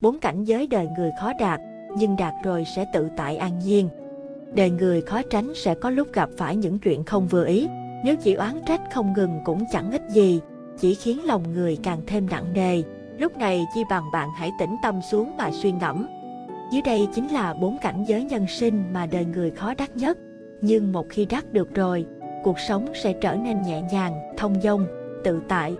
Bốn cảnh giới đời người khó đạt, nhưng đạt rồi sẽ tự tại an nhiên. Đời người khó tránh sẽ có lúc gặp phải những chuyện không vừa ý, nếu chỉ oán trách không ngừng cũng chẳng ích gì, chỉ khiến lòng người càng thêm nặng nề. Lúc này chi bằng bạn hãy tĩnh tâm xuống mà suy ngẫm. Dưới đây chính là bốn cảnh giới nhân sinh mà đời người khó đắc nhất. Nhưng một khi đắc được rồi, cuộc sống sẽ trở nên nhẹ nhàng, thông dong, tự tại.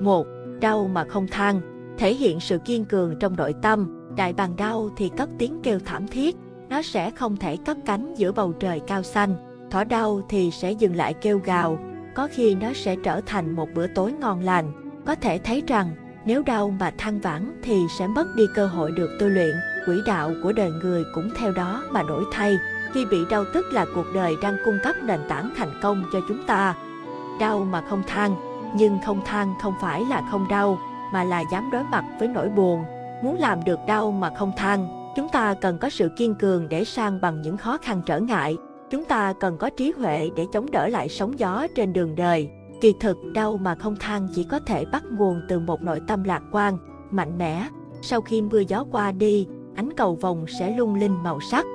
một Đau mà không than, thể hiện sự kiên cường trong nội tâm, đại bàng đau thì cất tiếng kêu thảm thiết, nó sẽ không thể cất cánh giữa bầu trời cao xanh. Thỏ đau thì sẽ dừng lại kêu gào, có khi nó sẽ trở thành một bữa tối ngon lành. Có thể thấy rằng, nếu đau mà than vãn thì sẽ mất đi cơ hội được tu luyện, quỹ đạo của đời người cũng theo đó mà đổi thay. Khi bị đau tức là cuộc đời đang cung cấp nền tảng thành công cho chúng ta. Đau mà không than, nhưng không than không phải là không đau, mà là dám đối mặt với nỗi buồn. Muốn làm được đau mà không than, chúng ta cần có sự kiên cường để sang bằng những khó khăn trở ngại. Chúng ta cần có trí huệ để chống đỡ lại sóng gió trên đường đời. Kỳ thực, đau mà không than chỉ có thể bắt nguồn từ một nội tâm lạc quan, mạnh mẽ. Sau khi mưa gió qua đi, ánh cầu vồng sẽ lung linh màu sắc.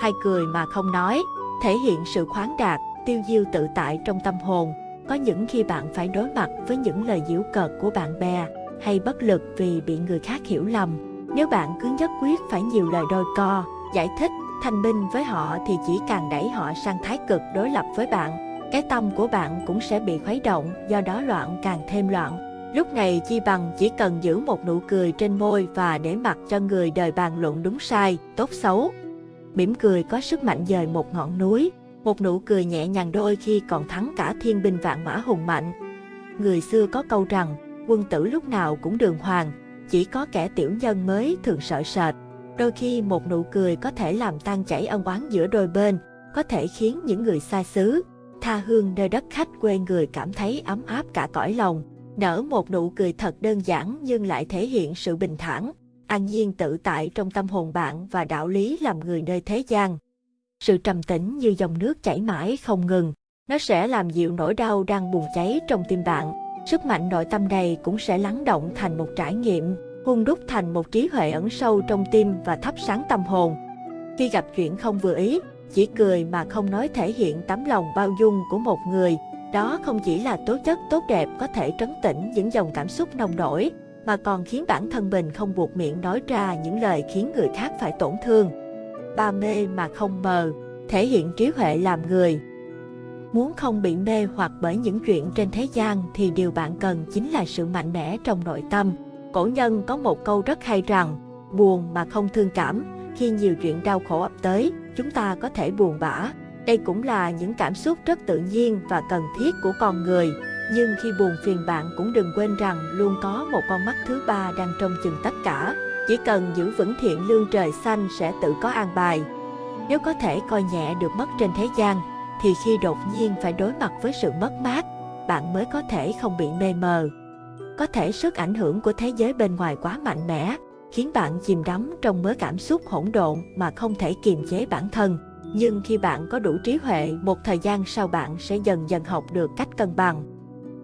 Hay cười mà không nói, thể hiện sự khoáng đạt, tiêu diêu tự tại trong tâm hồn. Có những khi bạn phải đối mặt với những lời giễu cợt của bạn bè, hay bất lực vì bị người khác hiểu lầm. Nếu bạn cứ nhất quyết phải nhiều lời đôi co, giải thích, thanh minh với họ thì chỉ càng đẩy họ sang thái cực đối lập với bạn. Cái tâm của bạn cũng sẽ bị khuấy động, do đó loạn càng thêm loạn. Lúc này chi bằng chỉ cần giữ một nụ cười trên môi và để mặc cho người đời bàn luận đúng sai, tốt xấu. Mỉm cười có sức mạnh dời một ngọn núi, một nụ cười nhẹ nhàng đôi khi còn thắng cả thiên binh vạn mã hùng mạnh. Người xưa có câu rằng, quân tử lúc nào cũng đường hoàng, chỉ có kẻ tiểu nhân mới thường sợ sệt. Đôi khi một nụ cười có thể làm tan chảy ân oán giữa đôi bên, có thể khiến những người xa xứ, tha hương nơi đất khách quê người cảm thấy ấm áp cả cõi lòng. Nở một nụ cười thật đơn giản nhưng lại thể hiện sự bình thản, an nhiên tự tại trong tâm hồn bạn và đạo lý làm người nơi thế gian. Sự trầm tĩnh như dòng nước chảy mãi không ngừng, nó sẽ làm dịu nỗi đau đang bùng cháy trong tim bạn. Sức mạnh nội tâm này cũng sẽ lắng động thành một trải nghiệm, hun đúc thành một trí huệ ẩn sâu trong tim và thắp sáng tâm hồn. Khi gặp chuyện không vừa ý, chỉ cười mà không nói thể hiện tấm lòng bao dung của một người. Đó không chỉ là tố chất tốt đẹp có thể trấn tĩnh những dòng cảm xúc nồng nổi, mà còn khiến bản thân mình không buộc miệng nói ra những lời khiến người khác phải tổn thương. Ba mê mà không mờ, thể hiện trí huệ làm người. Muốn không bị mê hoặc bởi những chuyện trên thế gian thì điều bạn cần chính là sự mạnh mẽ trong nội tâm. Cổ nhân có một câu rất hay rằng, buồn mà không thương cảm, khi nhiều chuyện đau khổ ập tới, chúng ta có thể buồn bã. Đây cũng là những cảm xúc rất tự nhiên và cần thiết của con người. Nhưng khi buồn phiền bạn cũng đừng quên rằng luôn có một con mắt thứ ba đang trông chừng tất cả. Chỉ cần giữ vững thiện lương trời xanh sẽ tự có an bài. Nếu có thể coi nhẹ được mất trên thế gian, thì khi đột nhiên phải đối mặt với sự mất mát, bạn mới có thể không bị mê mờ. Có thể sức ảnh hưởng của thế giới bên ngoài quá mạnh mẽ, khiến bạn chìm đắm trong mớ cảm xúc hỗn độn mà không thể kiềm chế bản thân. Nhưng khi bạn có đủ trí huệ, một thời gian sau bạn sẽ dần dần học được cách cân bằng.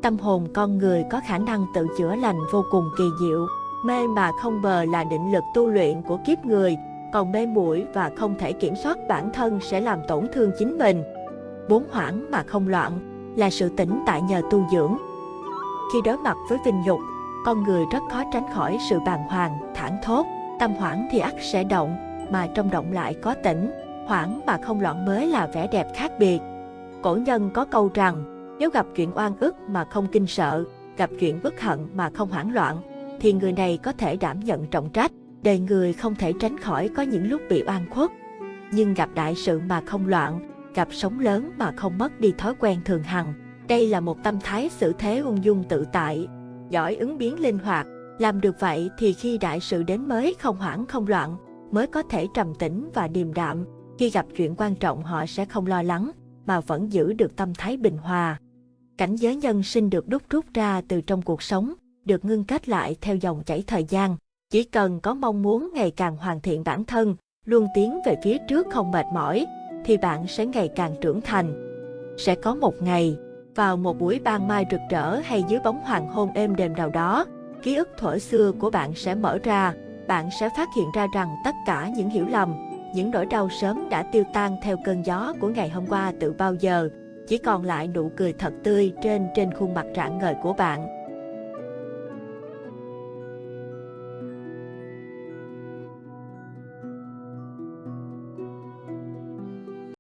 Tâm hồn con người có khả năng tự chữa lành vô cùng kỳ diệu. Mê mà không bờ là định lực tu luyện của kiếp người, còn mê muội và không thể kiểm soát bản thân sẽ làm tổn thương chính mình. Bốn hoảng mà không loạn là sự tỉnh tại nhờ tu dưỡng. Khi đối mặt với vinh nhục, con người rất khó tránh khỏi sự bàng hoàng, thảng thốt. Tâm hoảng thì ắt sẽ động, mà trong động lại có tỉnh. Hoảng mà không loạn mới là vẻ đẹp khác biệt. Cổ nhân có câu rằng, nếu gặp chuyện oan ức mà không kinh sợ, gặp chuyện bất hận mà không hoảng loạn, thì người này có thể đảm nhận trọng trách. Đời người không thể tránh khỏi có những lúc bị oan khuất. Nhưng gặp đại sự mà không loạn, gặp sóng lớn mà không mất đi thói quen thường hằng. Đây là một tâm thái xử thế ung dung tự tại, giỏi ứng biến linh hoạt. Làm được vậy thì khi đại sự đến mới không hoảng không loạn, mới có thể trầm tĩnh và điềm đạm. Khi gặp chuyện quan trọng họ sẽ không lo lắng, mà vẫn giữ được tâm thái bình hòa. Cảnh giới nhân sinh được đúc rút ra từ trong cuộc sống, được ngưng kết lại theo dòng chảy thời gian. Chỉ cần có mong muốn ngày càng hoàn thiện bản thân, luôn tiến về phía trước không mệt mỏi, thì bạn sẽ ngày càng trưởng thành. Sẽ có một ngày, vào một buổi ban mai rực rỡ hay dưới bóng hoàng hôn êm đềm nào đó, ký ức thuở xưa của bạn sẽ mở ra, bạn sẽ phát hiện ra rằng tất cả những hiểu lầm, những nỗi đau sớm đã tiêu tan theo cơn gió của ngày hôm qua từ bao giờ, chỉ còn lại nụ cười thật tươi trên trên khuôn mặt rạng ngời của bạn.